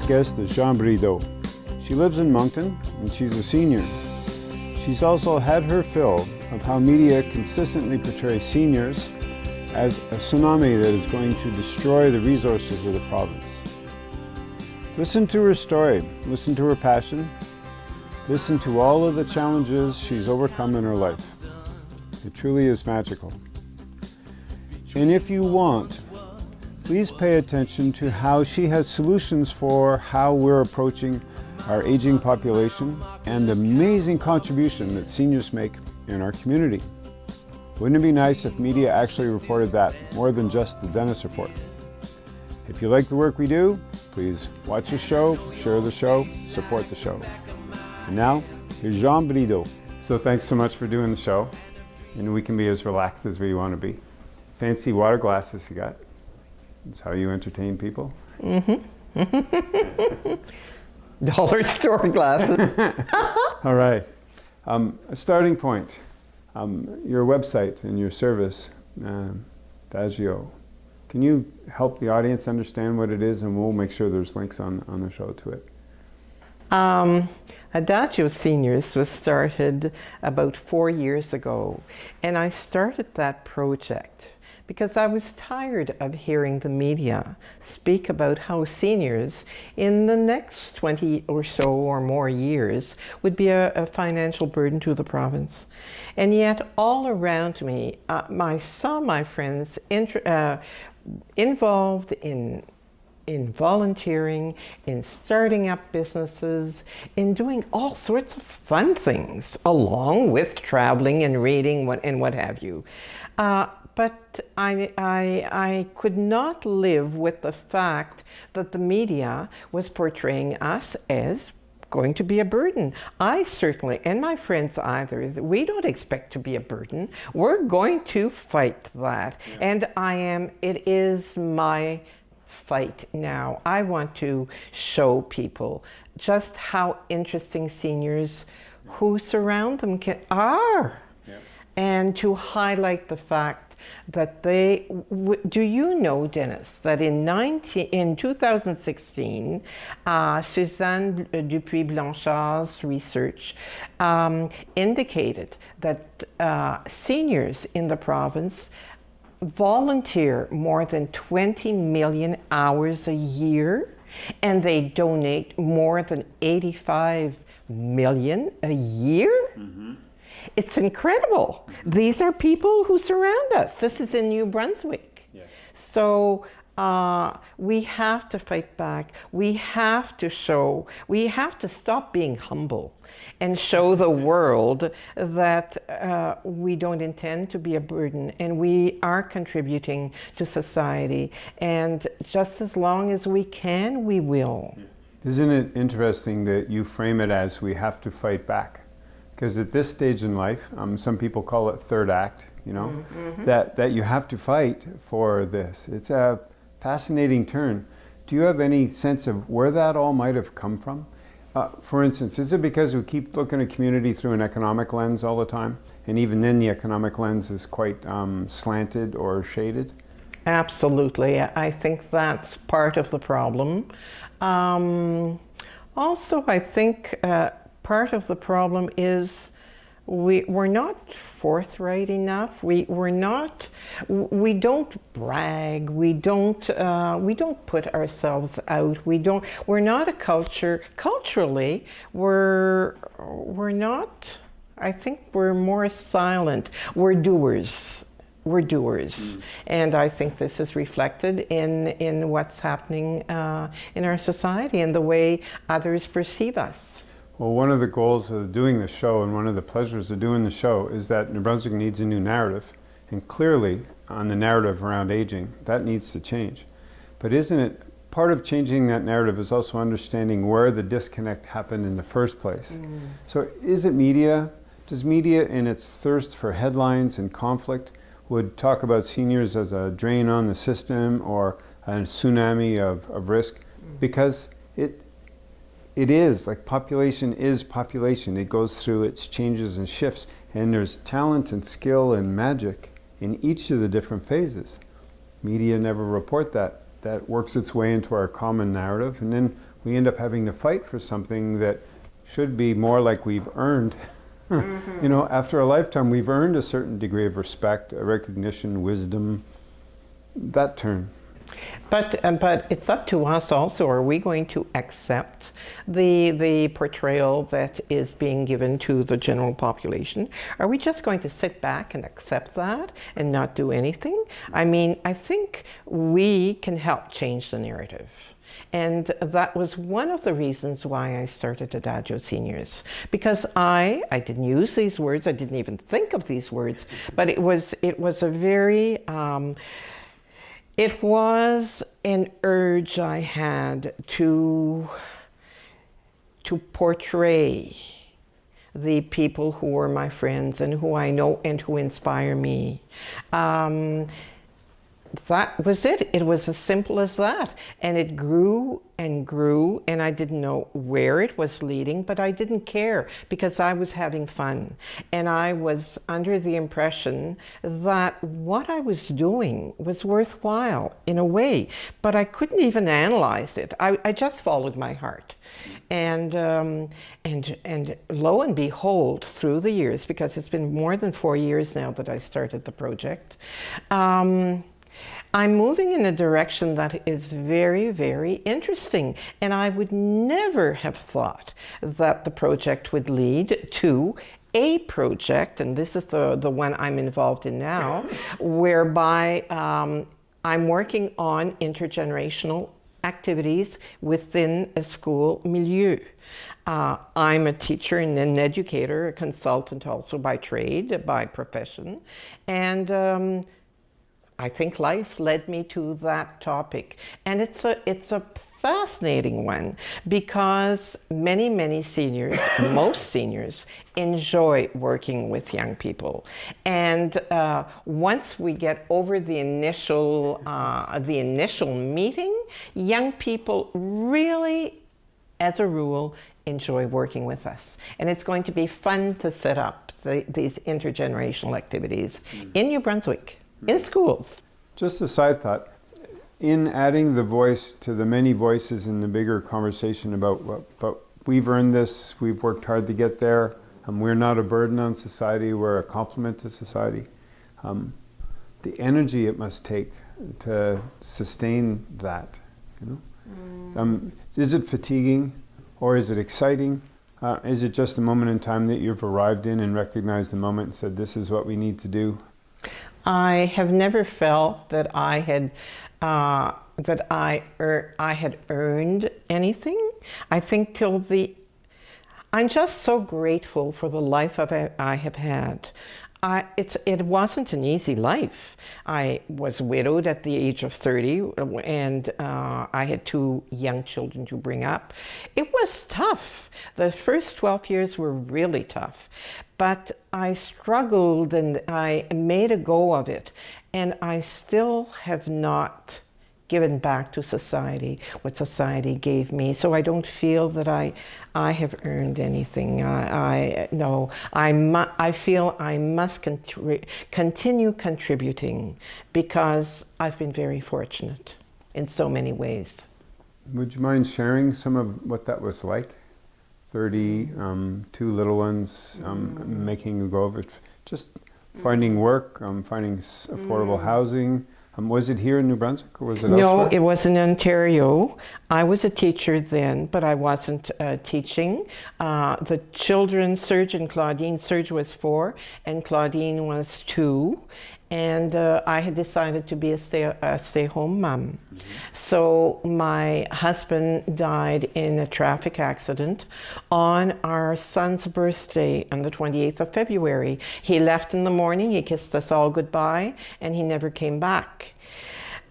Today's guest is Jean Brideau. She lives in Moncton and she's a senior. She's also had her fill of how media consistently portrays seniors as a tsunami that is going to destroy the resources of the province. Listen to her story, listen to her passion, listen to all of the challenges she's overcome in her life. It truly is magical. And if you want, please pay attention to how she has solutions for how we're approaching our aging population and the amazing contribution that seniors make in our community. Wouldn't it be nice if media actually reported that more than just the Dennis Report? If you like the work we do, please watch the show, share the show, support the show. And now, here's Jean Brideau. So thanks so much for doing the show. And we can be as relaxed as we want to be. Fancy water glasses you got. That's how you entertain people. Mm-hmm. Dollar store glasses. All right. Um, a starting point. Um, your website and your service, um, Adagio. Can you help the audience understand what it is and we'll make sure there's links on, on the show to it. Um, Adagio Seniors was started about four years ago and I started that project because I was tired of hearing the media speak about how seniors in the next 20 or so or more years would be a, a financial burden to the province. And yet all around me, uh, I saw my friends uh, involved in in volunteering, in starting up businesses, in doing all sorts of fun things, along with traveling and reading and what have you. Uh, but I, I, I could not live with the fact that the media was portraying us as going to be a burden. I certainly, and my friends either, we don't expect to be a burden. We're going to fight that. Yeah. And I am, it is my fight now. I want to show people just how interesting seniors who surround them can, are. Yeah. And to highlight the fact that they, do you know, Dennis, that in, 19, in 2016, uh, Suzanne Dupuis Blanchard's research um, indicated that uh, seniors in the province volunteer more than 20 million hours a year and they donate more than 85 million a year. Mm -hmm. It's incredible. These are people who surround us. This is in New Brunswick. Yes. So uh, we have to fight back. We have to show, we have to stop being humble and show the world that uh, we don't intend to be a burden and we are contributing to society. And just as long as we can, we will. Isn't it interesting that you frame it as we have to fight back? Because at this stage in life, um, some people call it third act, you know, mm -hmm. that, that you have to fight for this. It's a fascinating turn. Do you have any sense of where that all might have come from? Uh, for instance, is it because we keep looking at community through an economic lens all the time? And even then the economic lens is quite um, slanted or shaded? Absolutely. I think that's part of the problem. Um, also, I think uh, part of the problem is we, we're not forthright enough. We, we're not, we don't brag. We don't, uh, we don't put ourselves out. We don't, we're not a culture, culturally, we're, we're not, I think we're more silent. We're doers. We're doers. Mm. And I think this is reflected in, in what's happening uh, in our society and the way others perceive us. Well, one of the goals of doing the show and one of the pleasures of doing the show is that New Brunswick needs a new narrative. And clearly, on the narrative around aging, that needs to change. But isn't it part of changing that narrative is also understanding where the disconnect happened in the first place. Mm. So is it media? Does media in its thirst for headlines and conflict would talk about seniors as a drain on the system or a tsunami of, of risk? Mm. Because it, it is, like population is population. It goes through its changes and shifts. And there's talent and skill and magic in each of the different phases. Media never report that. That works its way into our common narrative. And then we end up having to fight for something that should be more like we've earned. Mm-hmm. you know, after a lifetime, we've earned a certain degree of respect, recognition, wisdom, that turn. But, uh, but it's up to us also. Are we going to accept the, the portrayal that is being given to the general population? Are we just going to sit back and accept that and not do anything? I mean, I think we can help change the narrative. And that was one of the reasons why I started Adagio Seniors. Because I, I didn't use these words, I didn't even think of these words, but it was, it was a very, um, it was an urge I had to, to portray the people who were my friends and who I know and who inspire me. Um, that was it. It was as simple as that. And it grew and grew, and I didn't know where it was leading, but I didn't care because I was having fun. And I was under the impression that what I was doing was worthwhile in a way, but I couldn't even analyze it. I, I just followed my heart. And, um, and, and lo and behold, through the years, because it's been more than four years now that I started the project, um, I'm moving in a direction that is very, very interesting. And I would never have thought that the project would lead to a project, and this is the, the one I'm involved in now, whereby um, I'm working on intergenerational activities within a school milieu. Uh, I'm a teacher and an educator, a consultant also by trade, by profession, and um, I think life led me to that topic. And it's a, it's a fascinating one because many, many seniors, most seniors, enjoy working with young people. And uh, once we get over the initial, uh, the initial meeting, young people really, as a rule, enjoy working with us. And it's going to be fun to set up the, these intergenerational activities mm. in New Brunswick in schools. Just a side thought. In adding the voice to the many voices in the bigger conversation about what, but we've earned this, we've worked hard to get there, um, we're not a burden on society, we're a complement to society. Um, the energy it must take to sustain that, you know? Mm. Um, is it fatiguing or is it exciting? Uh, is it just a moment in time that you've arrived in and recognized the moment and said, this is what we need to do? I have never felt that I had uh, that I er, I had earned anything. I think till the I'm just so grateful for the life I have had. I, it wasn't an easy life. I was widowed at the age of 30 and uh, I had two young children to bring up. It was tough. The first 12 years were really tough, but I struggled and I made a go of it. And I still have not given back to society what society gave me. So I don't feel that I, I have earned anything. I, I no, I, mu- I feel I must contri- continue contributing because I've been very fortunate in so many ways. Would you mind sharing some of what that was like? 30, um, two little ones, um, mm. making a go of it, just finding work, um, finding affordable mm. housing, um, was it here in New Brunswick or was it no, elsewhere? it was in Ontario. I was a teacher then, but I wasn't uh, teaching. Uh, the children's surgeon, Claudine Serge was four and Claudine was two. And uh, I had decided to be a stay, a stay home mom. Mm -hmm. So my husband died in a traffic accident on our son's birthday on the 28th of February. He left in the morning, he kissed us all goodbye, and he never came back.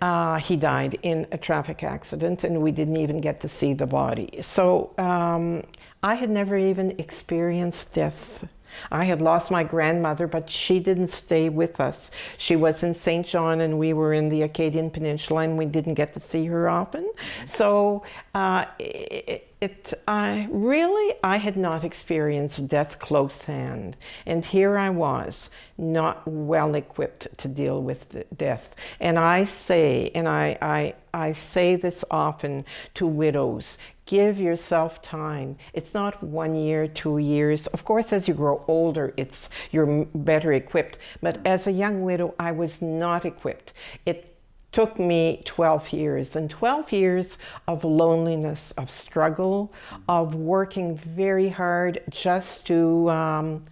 Uh, he died in a traffic accident and we didn't even get to see the body. So um, I had never even experienced death. I had lost my grandmother, but she didn't stay with us. She was in Saint John and we were in the Acadian Peninsula and we didn't get to see her often. So uh, it, it I really I had not experienced death close hand and here I was not well equipped to deal with death. And I say and I, I I say this often to widows give yourself time. It's not one year two years. Of course as you grow older it's you're better equipped. But as a young widow I was not equipped. It took me 12 years and 12 years of loneliness of struggle of working very hard just to um,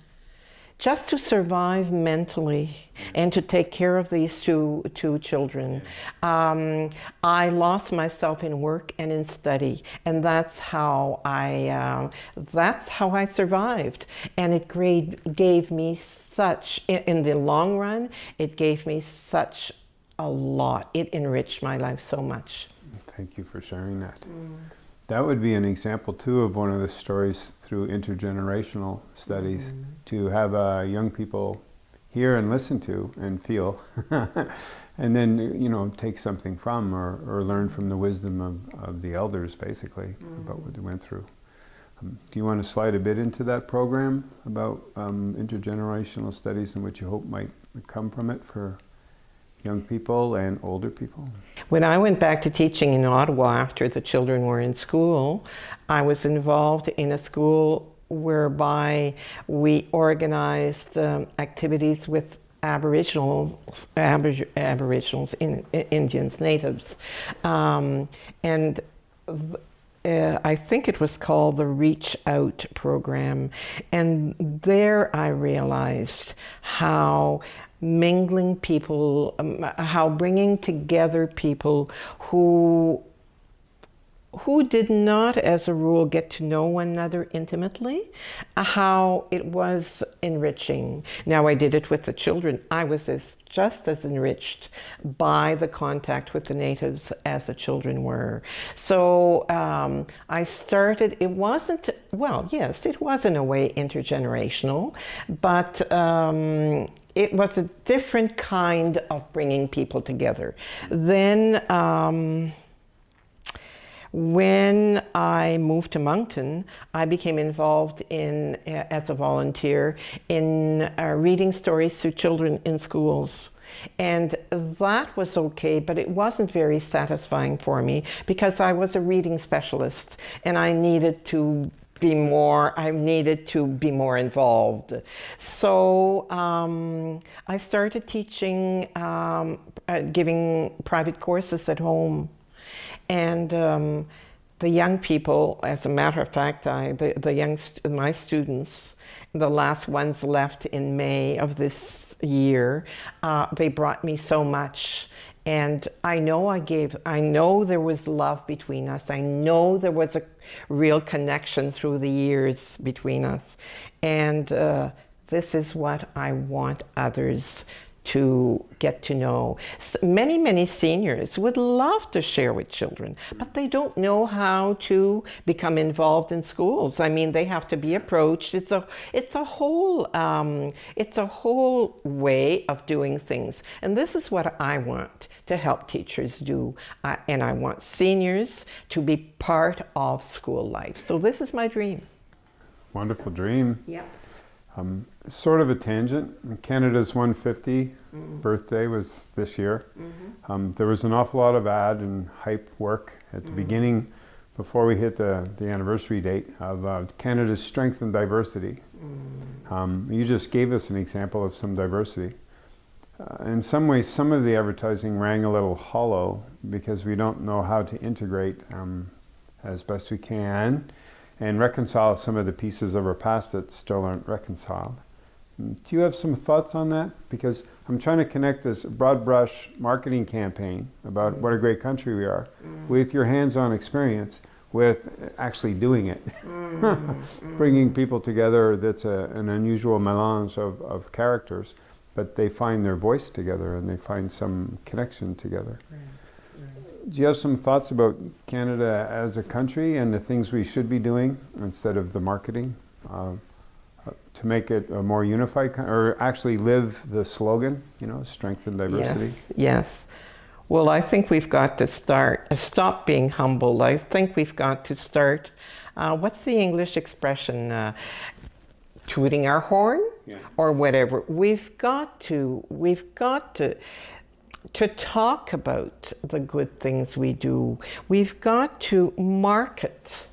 just to survive mentally and to take care of these two, two children. Um, I lost myself in work and in study, and that's how I, uh, that's how I survived. And it gave me such, in the long run, it gave me such a lot. It enriched my life so much. Thank you for sharing that. Mm. That would be an example too of one of the stories through intergenerational studies mm. to have uh, young people hear and listen to and feel and then you know take something from or, or learn from the wisdom of, of the elders basically mm. about what they went through. Um, do you want to slide a bit into that program about um, intergenerational studies and what you hope might come from it for young people and older people? When I went back to teaching in Ottawa after the children were in school, I was involved in a school whereby we organized um, activities with Aboriginal, Abor Aboriginals, in, Indians, natives. Um, and uh, I think it was called the Reach Out program. And there I realized how mingling people, um, how bringing together people who who did not, as a rule, get to know one another intimately, how it was enriching. Now, I did it with the children. I was as, just as enriched by the contact with the natives as the children were. So um, I started, it wasn't, well, yes, it was in a way intergenerational, but um, it was a different kind of bringing people together. Then, um, when I moved to Moncton, I became involved in, as a volunteer, in uh, reading stories to children in schools. And that was okay, but it wasn't very satisfying for me because I was a reading specialist and I needed to be more, I needed to be more involved. So um, I started teaching, um, uh, giving private courses at home. And um, the young people, as a matter of fact, I, the, the young, my students, the last ones left in May of this year, uh, they brought me so much and I know I gave, I know there was love between us. I know there was a real connection through the years between us. And uh, this is what I want others to get to know. Many, many seniors would love to share with children, but they don't know how to become involved in schools. I mean, they have to be approached. It's a, it's a whole, um, it's a whole way of doing things. And this is what I want to help teachers do. Uh, and I want seniors to be part of school life. So this is my dream. Wonderful dream. Yeah. Um, sort of a tangent. Canada's 150 mm -hmm. birthday was this year. Mm -hmm. um, there was an awful lot of ad and hype work at the mm beginning before we hit the, the anniversary date of uh, Canada's strength and diversity. Mm. Um, you just gave us an example of some diversity. Uh, in some ways, some of the advertising rang a little hollow because we don't know how to integrate um, as best we can and reconcile some of the pieces of our past that still aren't reconciled. Do you have some thoughts on that? Because I'm trying to connect this broad brush marketing campaign about mm. what a great country we are mm. with your hands-on experience with actually doing it. Mm. Bringing people together that's a, an unusual melange of, of characters, but they find their voice together and they find some connection together. Right do you have some thoughts about Canada as a country and the things we should be doing instead of the marketing uh, to make it a more unified, or actually live the slogan, you know, strength and diversity? Yes. yes. Well, I think we've got to start, uh, stop being humble. I think we've got to start, uh, what's the English expression? Uh, tooting our horn Yeah. or whatever. We've got to, we've got to, to talk about the good things we do. We've got to market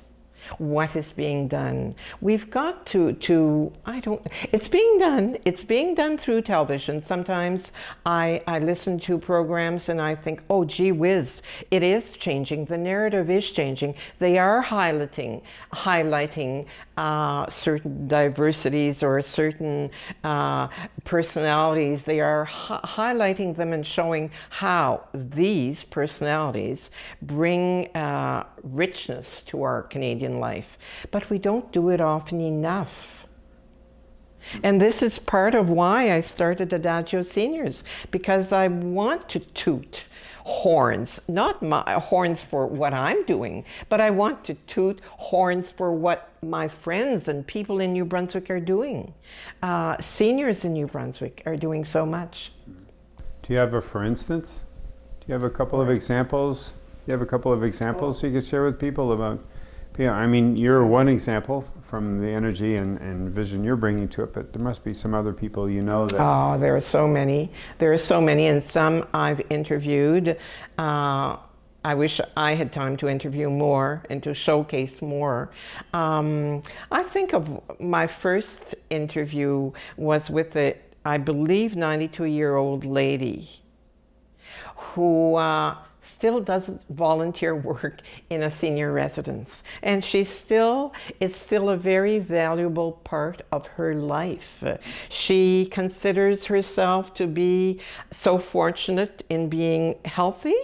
what is being done. We've got to, to I don't, it's being done. It's being done through television. Sometimes I, I listen to programs and I think, oh, gee whiz, it is changing. The narrative is changing. They are highlighting, highlighting uh, certain diversities or certain uh, personalities. They are hi- highlighting them and showing how these personalities bring uh, richness to our Canadian life. But we don't do it often enough. And this is part of why I started Adagio Seniors, because I want to toot horns, not my horns for what I'm doing, but I want to toot horns for what my friends and people in New Brunswick are doing. Uh, seniors in New Brunswick are doing so much. Do you have a for instance? Do you have a couple of examples? Do you have a couple of examples you could share with people about? Yeah, I mean, you're one example from the energy and, and vision you're bringing to it, but there must be some other people you know that. Oh, there are so many. There are so many, and some I've interviewed. Uh, I wish I had time to interview more and to showcase more. Um, I think of my first interview was with a, I believe, 92 year old lady who uh, still does volunteer work in a senior residence. And she's still, it's still a very valuable part of her life. She considers herself to be so fortunate in being healthy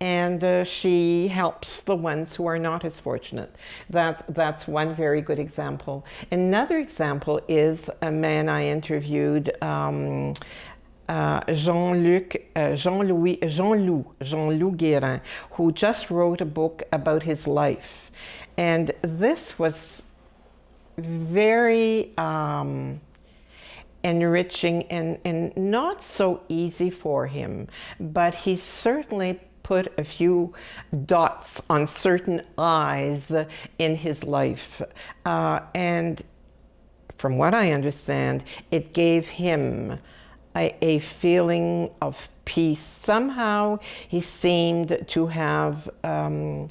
and uh, she helps the ones who are not as fortunate. That, that's one very good example. Another example is a man I interviewed um, uh, Jean-Luc, uh, Jean-Louis, Jean-Loup, Jean-Loup Guérin, who just wrote a book about his life. And this was very um, enriching and, and not so easy for him, but he certainly put a few dots on certain eyes in his life. Uh, and from what I understand, it gave him a, feeling of peace. Somehow he seemed to have um,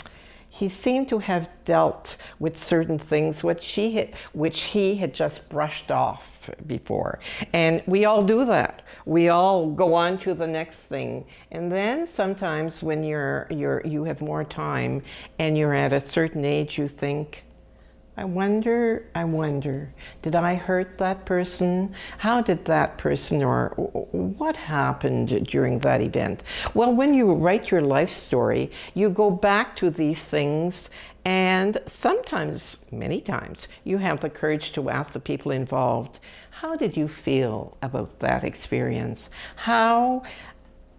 he seemed to have dealt with certain things which he had, which he had just brushed off before. And we all do that. We all go on to the next thing. And then sometimes when you're, you're, you have more time and you're at a certain age, you think, I wonder, I wonder, did I hurt that person? How did that person or what happened during that event? Well, when you write your life story, you go back to these things and sometimes, many times, you have the courage to ask the people involved, how did you feel about that experience? How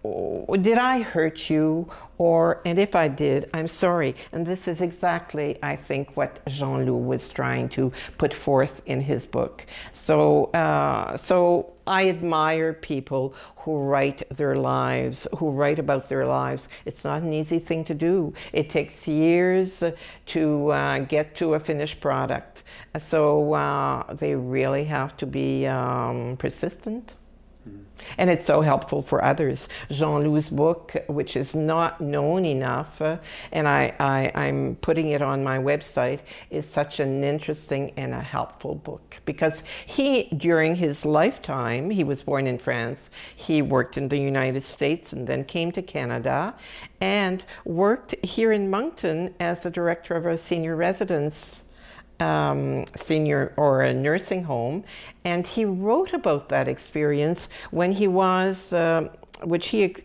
did I hurt you? Or, and if I did, I'm sorry. And this is exactly, I think, what Jean-Loup was trying to put forth in his book. So, uh, so I admire people who write their lives, who write about their lives. It's not an easy thing to do. It takes years to uh, get to a finished product. So uh, they really have to be um, persistent. And it's so helpful for others. Jean-Loup's book, which is not known enough, uh, and I, I, I'm putting it on my website, is such an interesting and a helpful book. Because he, during his lifetime, he was born in France, he worked in the United States and then came to Canada and worked here in Moncton as the director of a senior residence um, senior or a nursing home, and he wrote about that experience when he was. Uh, which he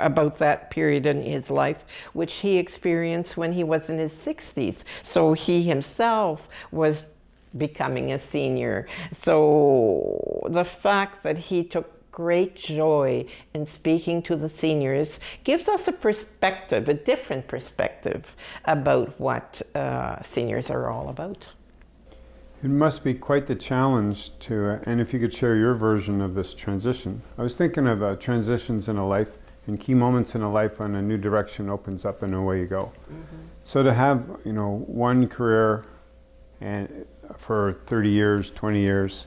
about that period in his life which he experienced when he was in his 60s so he himself was becoming a senior so the fact that he took great joy in speaking to the seniors gives us a perspective, a different perspective about what uh, seniors are all about. It must be quite the challenge to, uh, and if you could share your version of this transition. I was thinking of uh, transitions in a life and key moments in a life when a new direction opens up and away you go. So to have, you know, one career and for 30 years, 20 years,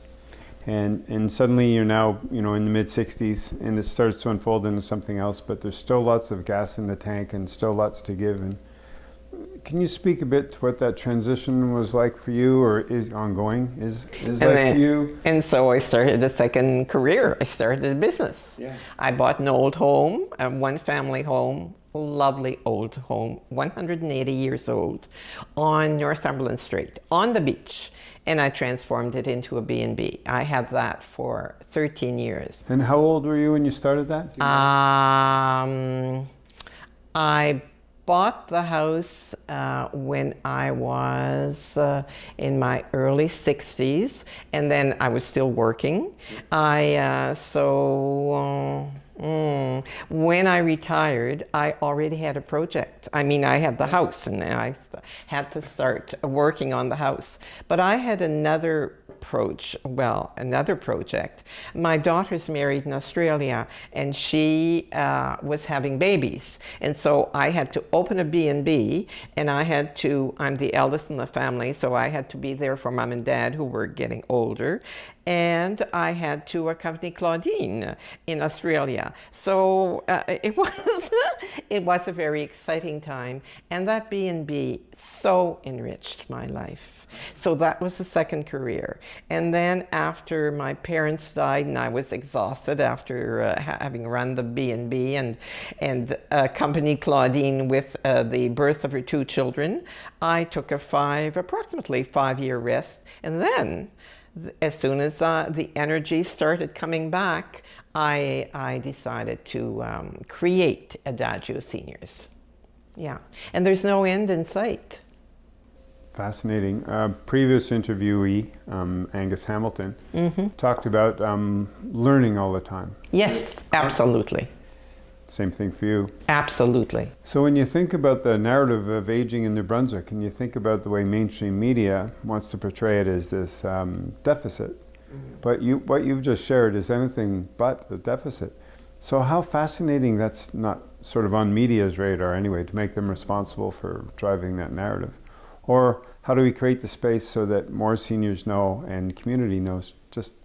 and and suddenly you're now, you know, in the mid 60s, and it starts to unfold into something else. But there's still lots of gas in the tank, and still lots to give. And can you speak a bit to what that transition was like for you, or is ongoing? Is is And like then- for you? And so I started a second career. I started a business. Yeah. I bought an old home, a one family home, lovely old home, 180 years old, on Northumberland Street, on the beach. And I transformed it into a B&B. I had that for 13 years. And how old were you when you started that? You? Um, I bought the house uh, when I was uh, in my early 60s, and then I was still working. I uh, so. uh, mm, when I retired, I already had a project. I mean, I had the house and I had to start working on the house. But I had another approach, well, another project. My daughter's married in Australia and she uh, was having babies. And so I had to open a B&B and I had to, I'm the eldest in the family, so I had to be there for mom and dad who were getting older. And I had to accompany Claudine in Australia. So uh, it was, it was a very exciting time. And that B&B so enriched my life. So that was the second career. And then after my parents died and I was exhausted after uh, having run the B&B and, and accompanied Claudine with uh, the birth of her two children, I took a five, approximately five year rest. And then as soon as uh, the energy started coming back, I, I decided to um, create Adagio Seniors. Yeah, and there's no end in sight. Fascinating. Uh, previous interviewee, um, Angus Hamilton, talked about um, learning all the time. Yes, absolutely. Same thing for you. Absolutely. So when you think about the narrative of aging in New Brunswick, and you think about the way mainstream media wants to portray it as this um, deficit, but you, what you've just shared is anything but a deficit. So how fascinating that's not sort of on media's radar anyway, to make them responsible for driving that narrative. Or how do we create the space so that more seniors know and community knows just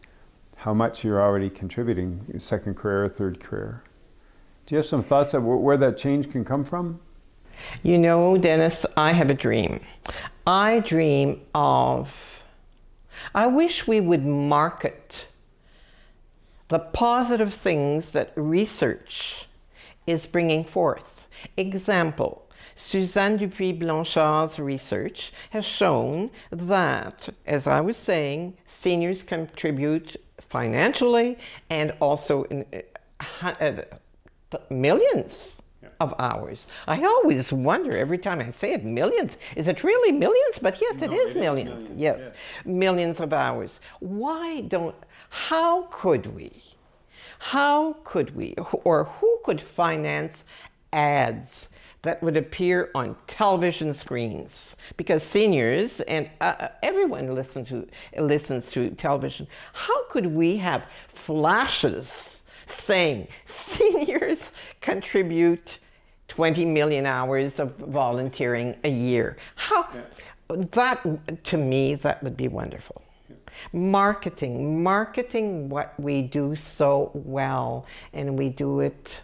how much you're already contributing, second career, third career? Do you have some thoughts of where that change can come from? You know, Dennis, I have a dream. I dream of, I wish we would market the positive things that research is bringing forth. Example, Suzanne Dupuis Blanchard's research has shown that, as I was saying, seniors contribute financially and also in uh, uh, millions of hours. I always wonder every time I say it, millions. Is it really millions? But yes, it is millions. Yes, millions of hours. Why don't, how could we? How could we, or who could finance ads that would appear on television screens? Because seniors and uh, everyone listen to, listens to television. How could we have flashes saying seniors contribute 20 million hours of volunteering a year? How, that, to me, that would be wonderful. Marketing, marketing what we do so well, and we do it,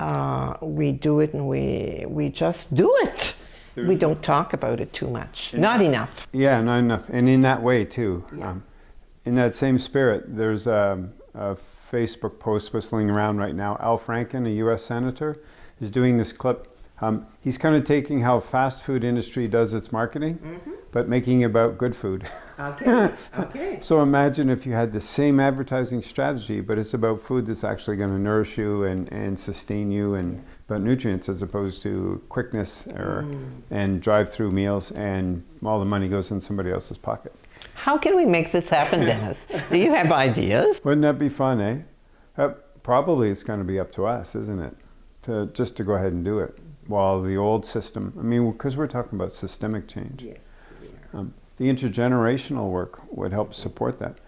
uh, we do it, and we we just do it. We don't talk about it too much, not enough. Yeah, not enough. And in that way, too. Um, in that same spirit, there's a, a Facebook post whistling around right now. Al Franken, a U.S. senator, is doing this clip. Um, he's kind of taking how fast food industry does its marketing, but making it about good food. Okay, okay. So imagine if you had the same advertising strategy, but it's about food that's actually going to nourish you and, and sustain you and about nutrients as opposed to quickness or and drive-through meals and all the money goes in somebody else's pocket. How can we make this happen, Dennis? Do you have ideas? Wouldn't that be fun, eh? Uh, probably it's going to be up to us, isn't it? To just to go ahead and do it. While the old system, I mean, because we're talking about systemic change. Um, the intergenerational work would help support that.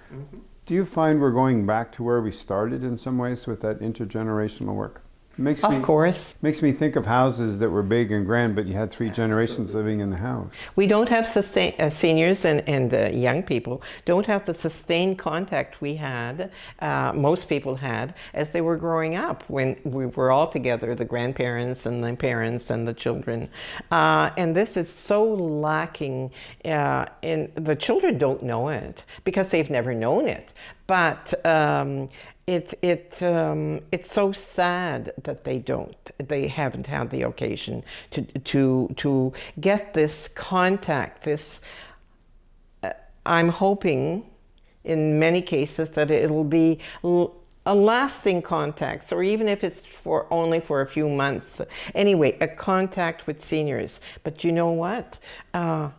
Do you find we're going back to where we started in some ways with that intergenerational work? Makes Of me, course, Makes me think of houses that were big and grand, but you had three generations living in the house. we don't have sustain, uh, seniors and, and uh, young people don't have the sustained contact we had, uh, most people had, as they were growing up when we were all together, the grandparents and the parents and the children. Uh, and this is so lacking, uh, and the children don't know it because they've never known it. But um, it, it, um, it's so sad that they don't, they haven't had the occasion to, to, to get this contact, this, uh, I'm hoping in many cases that it'll be a lasting contact, or even if it's for only for a few months. Anyway, a contact with seniors. But you know what? Uh,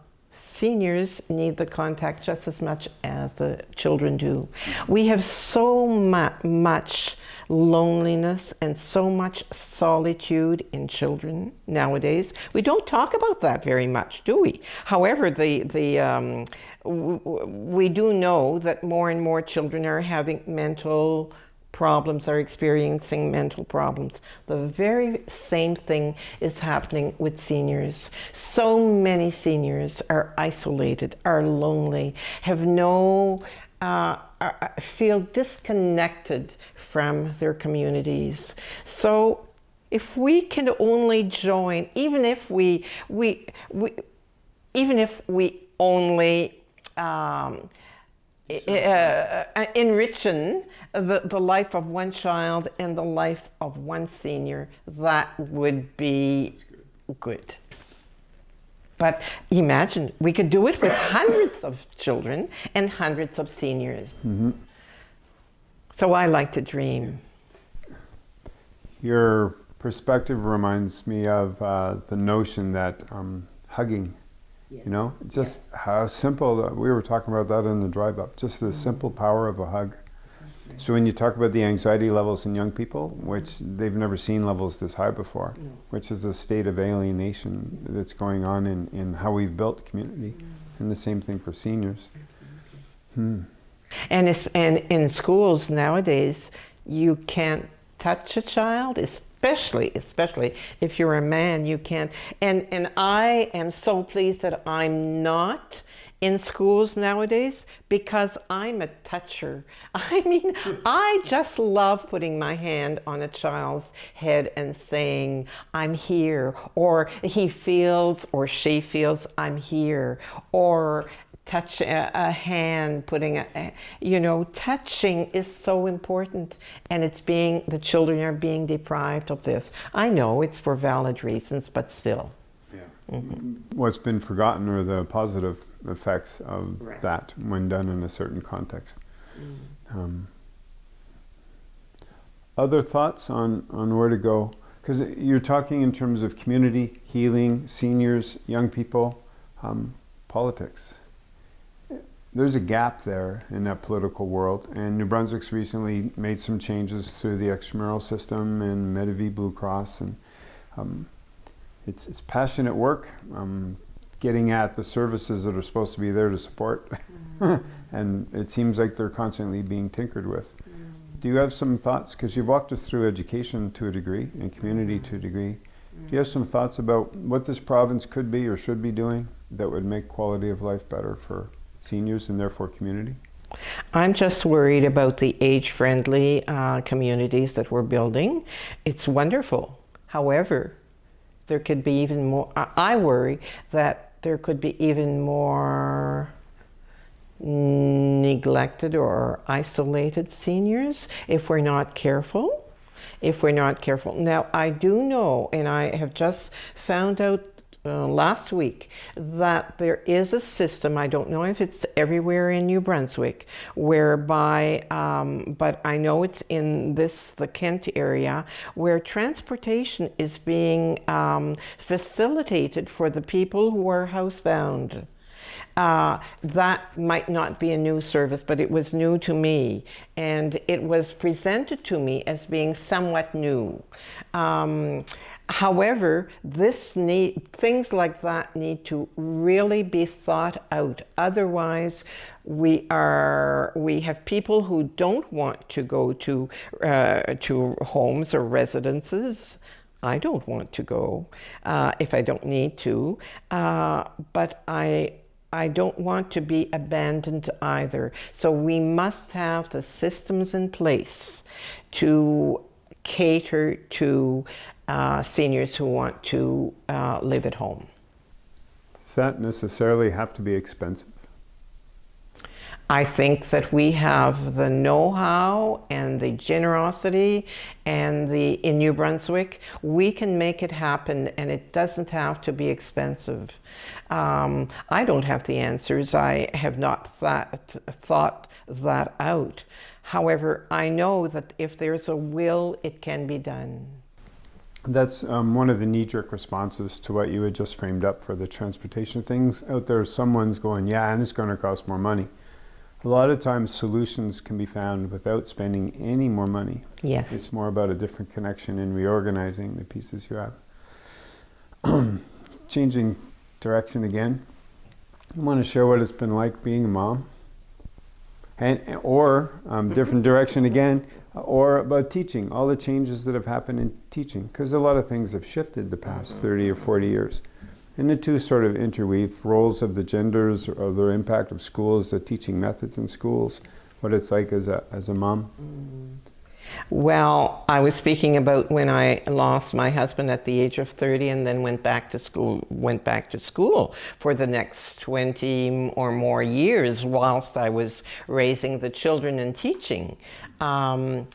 seniors need the contact just as much as the children do. We have so mu- much loneliness and so much solitude in children nowadays. We don't talk about that very much, do we? However, the, the, um, we do know that more and more children are having mental problems are experiencing mental problems. The very same thing is happening with seniors. So many seniors are isolated, are lonely, have no, uh, are, feel disconnected from their communities. So if we can only join, even if we, we, we even if we only um, uh, enriching the, the life of one child and the life of one senior, that would be good. But imagine, we could do it with hundreds of children and hundreds of seniors. So I like to dream. Your perspective reminds me of uh, the notion that um, hugging, you know, just how simple, that- we were talking about that in the drive up, just the mm-hmm. simple power of a hug. So when you talk about the anxiety levels in young people, which they've never seen levels this high before, which is a state of alienation mm-hmm. that's going on in, in how we've built community, mm-hmm. and the same thing for seniors. Hmm. And, it's, and in schools nowadays, you can't touch a child, especially, especially if you're a man, you can't. And, and I am so pleased that I'm not in schools nowadays because I'm a toucher. I mean, I just love putting my hand on a child's head and saying, I'm here, or he feels or she feels, I'm here, or touch a, a hand, putting a, a- you know, touching is so important and it's being, the children are being deprived of this. I know it's for valid reasons, but still. What's been forgotten are the positive effects of Right. that when done in a certain context. Um, other thoughts on, on where to go? Because you're talking in terms of community, healing, seniors, young people, um, politics. There's a gap there in that political world, and New Brunswick's recently made some changes through the extramural system and Medavie Blue Cross, and um, it's, it's passionate work, um, getting at the services that are supposed to be there to support, and it seems like they're constantly being tinkered with. Do you have some thoughts? Because you've walked us through education to a degree and community to a degree. Do you have some thoughts about what this province could be or should be doing that would make quality of life better for seniors and therefore community? I'm just worried about the age-friendly uh, communities that we're building. It's wonderful. However, there could be even more, I I worry that there could be even more neglected or isolated seniors if we're not careful. If we're not careful. Now, I do know, and I have just found out uh, last week that there is a system, I don't know if it's everywhere in New Brunswick, whereby, um, but I know it's in this, the Kent area, where transportation is being um, facilitated for the people who are housebound. Uh, that might not be a new service, but it was new to me. And it was presented to me as being somewhat new. Um, however, this need, things like that need to really be thought out. Otherwise, we are we have people who don't want to go to uh, to homes or residences. I don't want to go uh, if I don't need to, uh, but I I don't want to be abandoned either. So we must have the systems in place to cater to uh, seniors who want to uh, live at home. Does that necessarily have to be expensive? I think that we have the know-how and the generosity and the in New Brunswick, we can make it happen and it doesn't have to be expensive. Um, I don't have the answers. I have not thought, thought that out. However, I know that if there's a will, it can be done. That's um, one of the knee-jerk responses to what you had just framed up for the transportation things. Out there, someone's going, yeah, and it's going to cost more money. A lot of times solutions can be found without spending any more money. Yes. It's more about a different connection and reorganizing the pieces you have. Changing direction again. I want to share what it's been like being a mom. And, or um, different direction again, or about teaching, all the changes that have happened in teaching, because a lot of things have shifted the past mm-hmm. 30 or 40 years. And the two sort of interweave roles of the genders, or their impact of schools, the teaching methods in schools, what it's like as a, as a mom. Mm-hmm. Well, I was speaking about when I lost my husband at the age of 30 and then went back to school, went back to school for the next 20 or more years whilst I was raising the children and teaching. Um,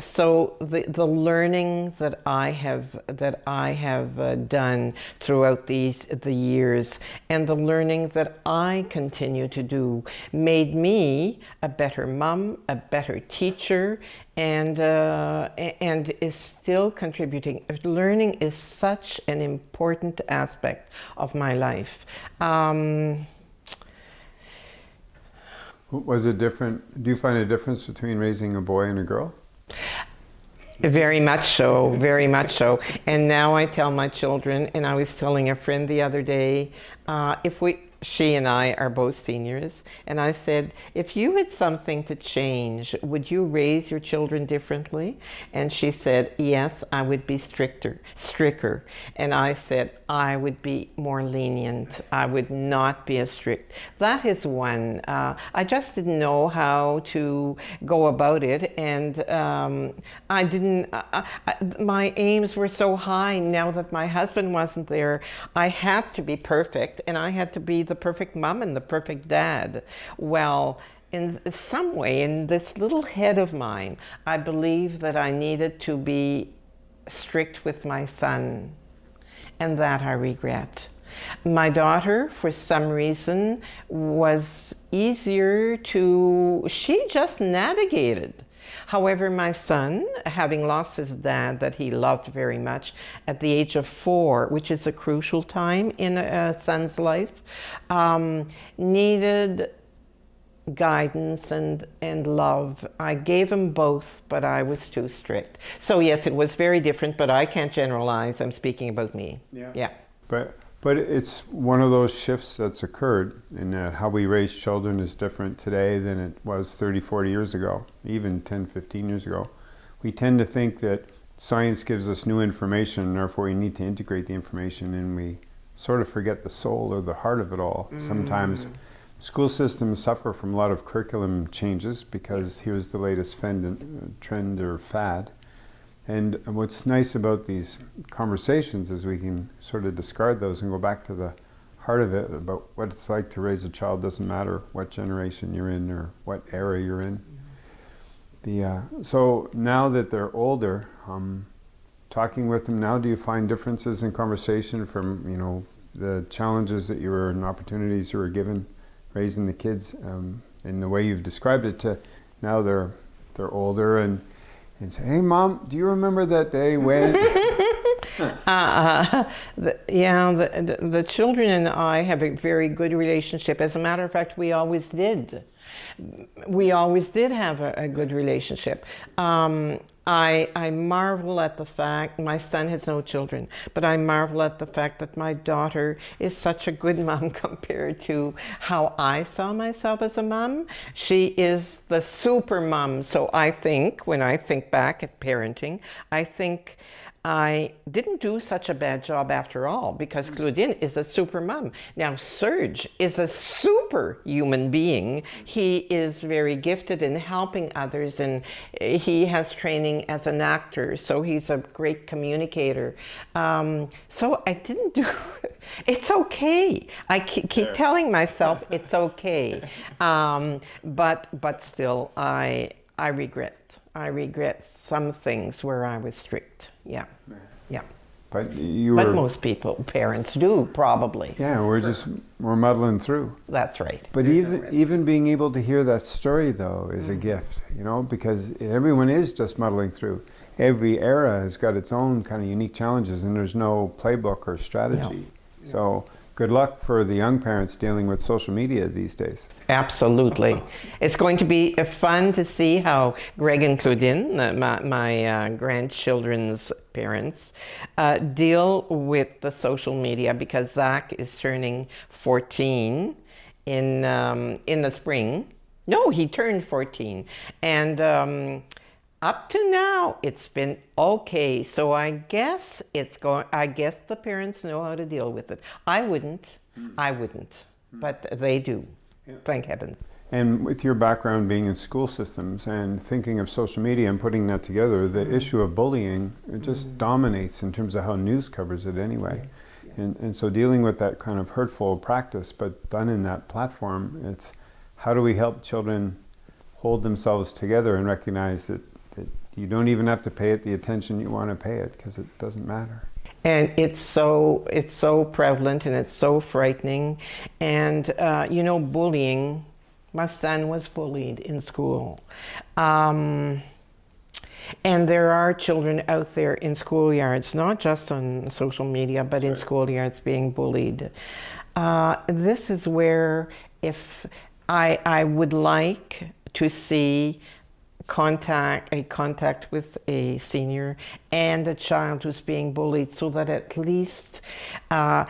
so the, the learning that I have that I have uh, done throughout these the years and the learning that I continue to do made me a better mom, a better teacher, and uh, and is still contributing. Learning is such an important aspect of my life. Um, was it different? Do you find a difference between raising a boy and a girl? Very much so, very much so. And now I tell my children, and I was telling a friend the other day, uh, if we, she and I are both seniors, and I said, if you had something to change, would you raise your children differently? And she said, yes, I would be stricter, stricter. And I said, I would be more lenient. I would not be as strict. That is one. Uh, I just didn't know how to go about it, and um, I didn't, I, my aims were so high now that my husband wasn't there. I had to be perfect, and I had to be the perfect mom and the perfect dad. Well, in some way, in this little head of mine, I believe that I needed to be strict with my son, and that I regret. My daughter, for some reason, was easier to, she just navigated. However, my son, having lost his dad that he loved very much at the age of four, which is a crucial time in a, son's life, um, needed guidance and, and love. I gave him both, but I was too strict. So yes, it was very different, but I can't generalize. I'm speaking about me. Yeah. Yeah. But but it's one of those shifts that's occurred in uh, how we raise children is different today than it was 30, 40 years ago, even 10, 15 years ago. We tend to think that science gives us new information and therefore we need to integrate the information and we sort of forget the soul or the heart of it all. Mm. Sometimes school systems suffer from a lot of curriculum changes because here's the latest trend or fad and what's nice about these conversations is we can sort of discard those and go back to the heart of it about what it's like to raise a child. Doesn't matter what generation you're in or what era you're in. The uh, so now that they're older, um, talking with them now, do you find differences in conversation from you know the challenges that you were and opportunities you were given raising the kids um, in the way you've described it to now they're they're older and and say, hey mom, do you remember that day when? uh, the, yeah, the, the, the children and I have a very good relationship. As a matter of fact, we always did. We always did have a, a good relationship. Um, I, I marvel at the fact, my son has no children, but I marvel at the fact that my daughter is such a good mom compared to how I saw myself as a mom. She is the super mom. So I think, when I think back at parenting, I think I didn't do such a bad job after all because Claudine is a super mom. Now Serge is a super human being. He is very gifted in helping others and he has training as an actor so he's a great communicator. Um, so I didn't do, it's okay. I keep, keep telling myself it's okay. Um, but, but still I, I regret I regret some things where I was strict. Yeah, yeah. But you But most people, parents do probably. yeah, we're just, we're muddling through. That's right. But even even being able to hear that story though is a mm. gift, you know, because everyone is just muddling through. Every era has got its own kind of unique challenges, and there's no playbook or strategy. So good luck for the young parents dealing with social media these days. Absolutely. It's going to be uh, fun to see how Greg and Claudine, uh, my, my uh, grandchildren's parents, uh, deal with the social media because Zach is turning 14 in, um, in the spring. No, he turned 14. And um, up to now, it's been okay. So I guess it's going, I guess the parents know how to deal with it. I wouldn't, hmm. I wouldn't, hmm. but they do. Thank heavens. And with your background being in school systems and thinking of social media and putting that together, the hmm. issue of bullying it just dominates in terms of how news covers it anyway. And, and so dealing with that kind of hurtful practice, but done in that platform, it's how do we help children hold themselves together and recognize that you don't even have to pay it the attention you want to pay it because it doesn't matter. and it's so it's so prevalent and it's so frightening. And uh, you know bullying my son was bullied in school. Um, and there are children out there in schoolyards not just on social media but in schoolyards being bullied. Uh, this is where if I, I would like to see contact a contact with a senior and a child who's being bullied so that at least uh,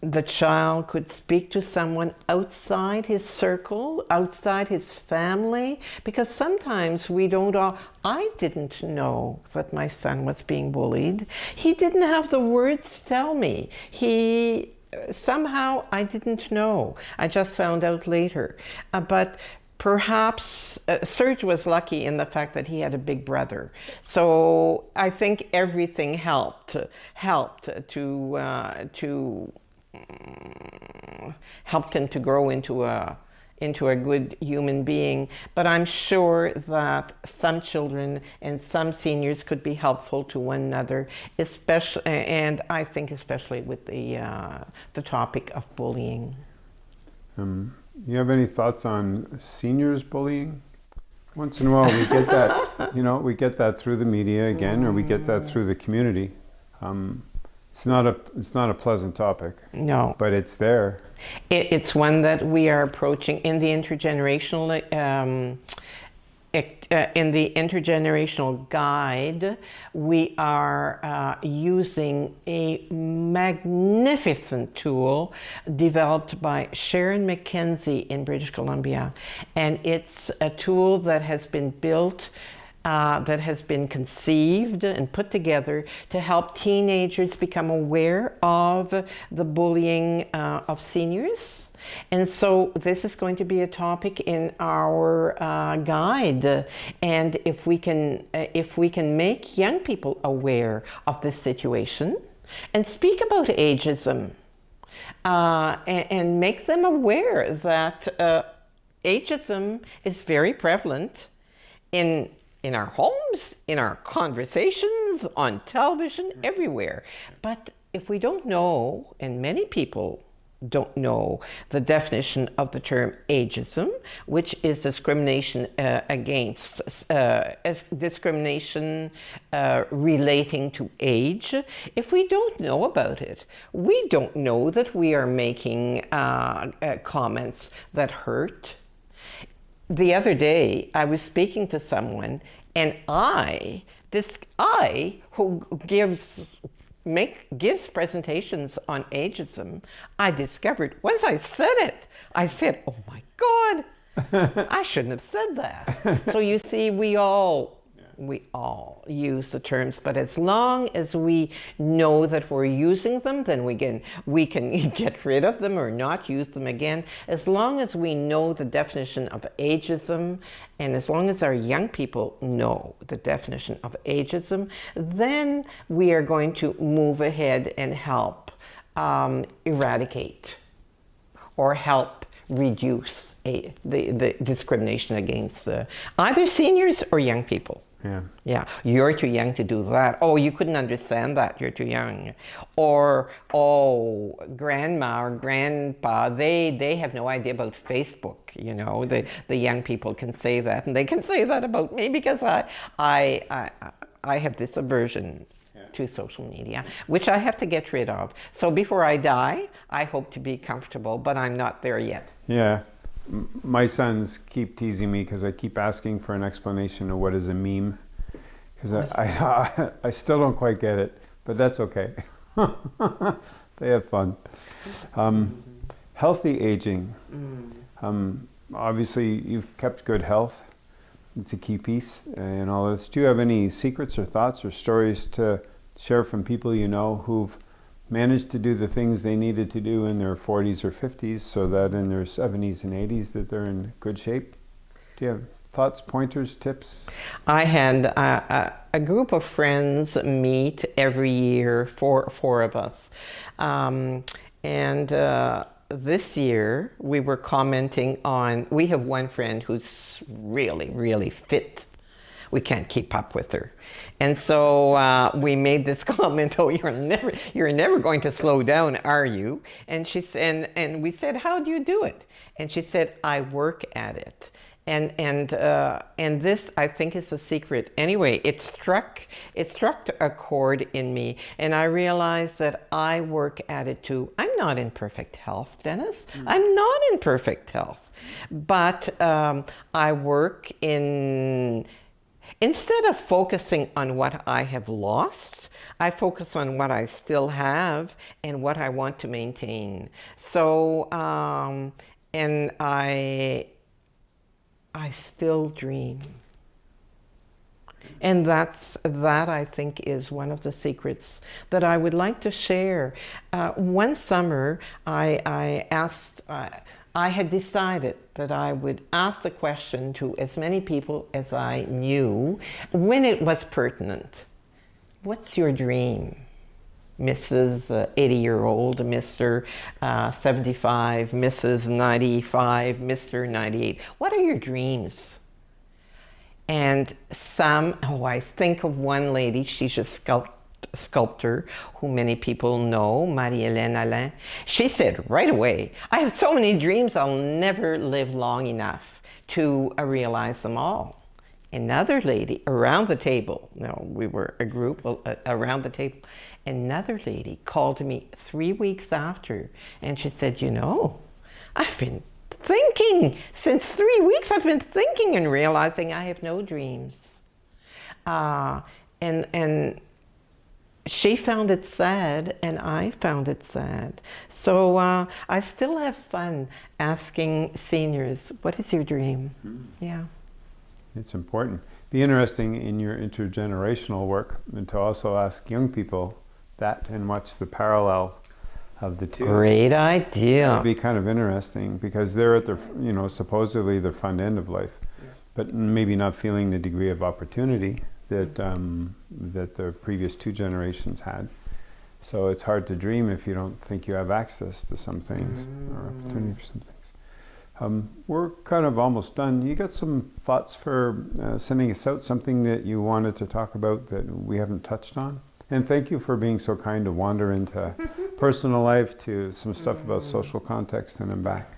the child could speak to someone outside his circle, outside his family, because sometimes we don't all, I didn't know that my son was being bullied. He didn't have the words to tell me. He, somehow I didn't know. I just found out later. Uh, but perhaps uh, Serge was lucky in the fact that he had a big brother. So I think everything helped, helped to, uh, to mm, helped him to grow into a into a good human being. But I'm sure that some children and some seniors could be helpful to one another, especially, and I think especially with the uh, the topic of bullying. Um, you have any thoughts on seniors bullying? Once in a while, we get that. you know, we get that through the media again, or we get that through the community. Um, it's not a it's not a pleasant topic, No. but it's there. It, it's one that we are approaching in the intergenerational um, in the intergenerational guide. We are uh, using a magnificent tool developed by Sharon McKenzie in British Columbia, and it's a tool that has been built. Uh, that has been conceived and put together to help teenagers become aware of the bullying uh, of seniors. And so this is going to be a topic in our uh, guide. And if we can, uh, if we can make young people aware of this situation and speak about ageism uh, and, and make them aware that uh, ageism is very prevalent in in our homes, in our conversations, on television, everywhere. But if we don't know, and many people don't know the definition of the term ageism, which is discrimination uh, against uh, discrimination uh, relating to age. If we don't know about it, we don't know that we are making uh, uh, comments that hurt. The other day, I was speaking to someone, and I, this I, who gives make gives presentations on ageism, I discovered once I said it, I said, "Oh my God, I shouldn't have said that." so you see, we all we all use the terms, but as long as we know that we're using them, then we can, we can get rid of them or not use them again. As long as we know the definition of ageism, and as long as our young people know the definition of ageism, then we are going to move ahead and help um, eradicate or help reduce a, the, the discrimination against the, either seniors or young people. Yeah. Yeah. You're too young to do that. Oh, you couldn't understand that. You're too young. Or, oh, grandma or grandpa, they, they have no idea about Facebook. You know, the, the young people can say that. And they can say that about me because I, I, I, I have this aversion to social media, which I have to get rid of. So before I die, I hope to be comfortable, but I'm not there yet. Yeah my sons keep teasing me because I keep asking for an explanation of what is a meme because I, I, I, still don't quite get it, but that's okay. they have fun. Um, healthy aging. Mm. Um, obviously, you've kept good health. It's a key piece in all this. Do you have any secrets or thoughts or stories to share from people you know who've managed to do the things they needed to do in their 40s or 50s so that in their 70s and 80s that they're in good shape? Do you have thoughts, pointers, tips? I had a, a, a group of friends meet every year, four, four of us. Um, and uh, this year we were commenting on, we have one friend who's really, really fit we can't keep up with her. And so uh, we made this comment, oh, you're never, you're never going to slow down, are you? And, she, and, and we said, how do you do it? And she said, I work at it. And, and, uh, and this, I think, is the secret. Anyway, it struck, it struck a chord in me, and I realized that I work at it too. I'm not in perfect health, Dennis. Mm. I'm not in perfect health. But um, I work in Instead of focusing on what I have lost, I focus on what I still have and what I want to maintain. So, um, and I, I still dream. And that's, that I think is one of the secrets that I would like to share. Uh, one summer, I, I asked, uh, I had decided that I would ask the question to as many people as I knew when it was pertinent. What's your dream? Mrs. 80 year old, Mr. Uh, 75, Mrs. 95, Mr. 98. What are your dreams? And some, oh, I think of one lady, she's a sculptor sculptor who many people know, Marie-Hélène Allain, she said right away, I have so many dreams, I'll never live long enough to uh, realize them all. Another lady around the table, no, we were a group uh, around the table, another lady called me three weeks after and she said, you know, I've been thinking, since three weeks I've been thinking and realizing I have no dreams. Uh, and, and she found it sad and I found it sad. So uh, I still have fun asking seniors, what is your dream? Mm. Yeah. It's important. Be interesting in your intergenerational work and to also ask young people that and watch the parallel of the two. Great idea. It'd be kind of interesting because they're at the, you know, supposedly the front end of life, yeah. but maybe not feeling the degree of opportunity that um, that the previous two generations had. So it's hard to dream if you don't think you have access to some things mm. or opportunity for some things. Um, we're kind of almost done. You got some thoughts for uh, sending us out, something that you wanted to talk about that we haven't touched on? And thank you for being so kind to wander into personal life to some stuff about social context and then back?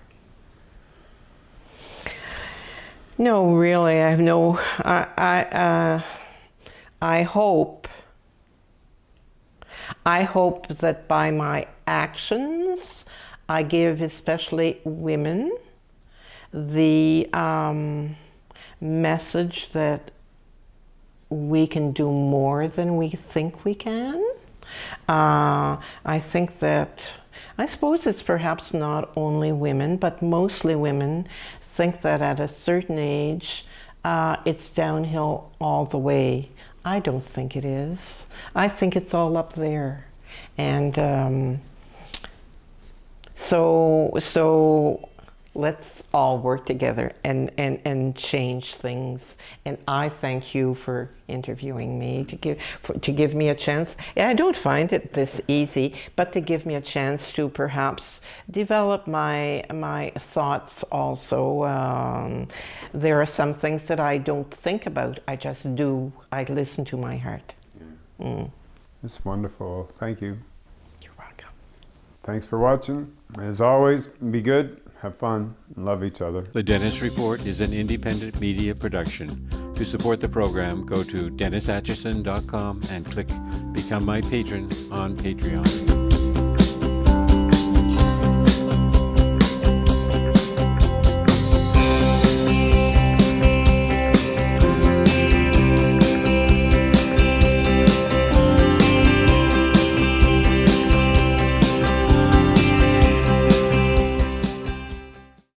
No, really, I have no. I I, uh, I hope. I hope that by my actions, I give especially women the um, message that we can do more than we think we can. Uh, I think that, I suppose it's perhaps not only women, but mostly women think that at a certain age, uh, it's downhill all the way. I don't think it is. I think it's all up there. And um, so, so let's all work together and, and, and change things. And I thank you for interviewing me, to give, for, to give me a chance. I don't find it this easy, but to give me a chance to perhaps develop my, my thoughts also. Um, there are some things that I don't think about, I just do. I listen to my heart. Yeah. Mm. It's wonderful. Thank you. You're welcome. Thanks for watching. As always, be good have fun, and love each other. The Dennis Report is an independent media production. To support the program, go to DennisAtchison.com and click Become My Patron on Patreon.